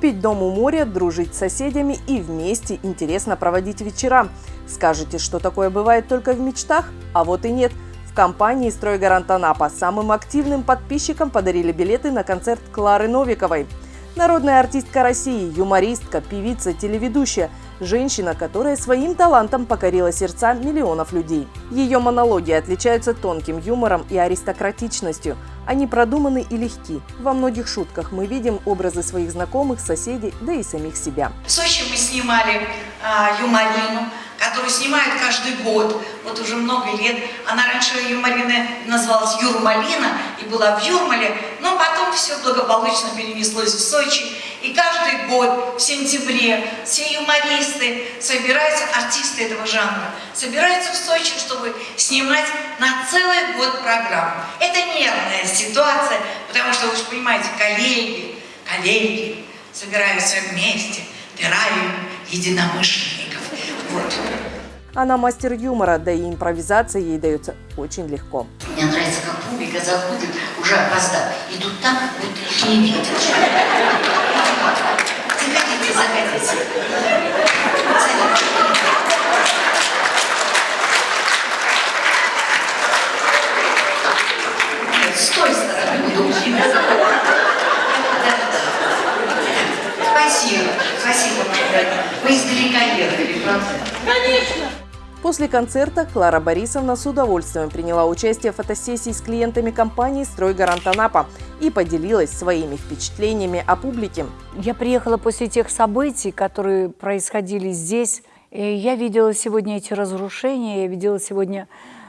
Купить дом у моря, дружить с соседями и вместе интересно проводить вечера. Скажете, что такое бывает только в мечтах? А вот и нет. В компании «Стройгарант Анапа» самым активным подписчикам подарили билеты на концерт Клары Новиковой. Народная артистка России, юмористка, певица, телеведущая – Женщина, которая своим талантом покорила сердца миллионов людей. Ее монологи отличаются тонким юмором и аристократичностью. Они продуманы и легки. Во многих шутках мы видим образы своих знакомых, соседей, да и самих себя. В Сочи мы снимали а, юморину, которую снимают каждый год, вот уже много лет. Она раньше Юмарина называлась Юрмалина и была в Юрмале, но потом все благополучно перенеслось в Сочи. И каждый год в сентябре все юмористы собираются, артисты этого жанра, собираются в Сочи, чтобы снимать на целый год программу. Это нервная ситуация, потому что, вы же понимаете, коллеги, коллеги собираются вместе, террариум единомышленников. Она мастер юмора, да и импровизация ей дается очень легко. Мне нравится, как публика заходит, уже опоздав, и тут так вот их не видят. Заходите, заходите. С той. Спасибо, спасибо. Вы издалека ехали, правда? Конечно! После концерта Клара Борисовна с удовольствием приняла участие в фотосессии с клиентами компании «Стройгарант Анапа» и поделилась своими впечатлениями о публике. Я приехала после тех событий, которые происходили здесь. И я видела сегодня эти разрушения, я видела сегодня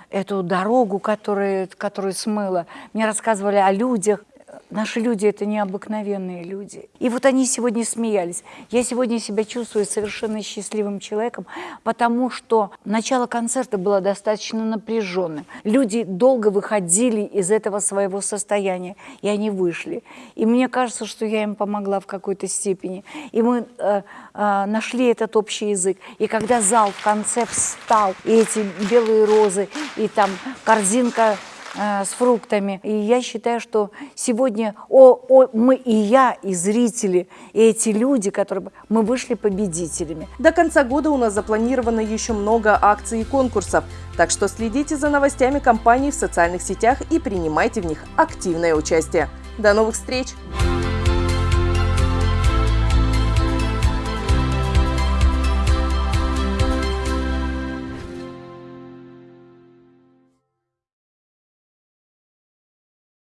эту дорогу, которую, которую смыло. Мне рассказывали о людях, Наши люди – это необыкновенные люди. И вот они сегодня смеялись. Я сегодня себя чувствую совершенно счастливым человеком, потому что начало концерта было достаточно напряженным. Люди долго выходили из этого своего состояния, и они вышли. И мне кажется, что я им помогла в какой-то степени. И мы э, э, нашли этот общий язык. И когда зал в конце встал, и эти белые розы, и там корзинка Э, с фруктами. И я считаю, что сегодня о, о, мы и я, и зрители, и эти люди, которые мы вышли победителями. До конца года у нас запланировано еще много акций и конкурсов, так что следите за новостями компании в социальных сетях и принимайте в них активное участие. До новых встреч!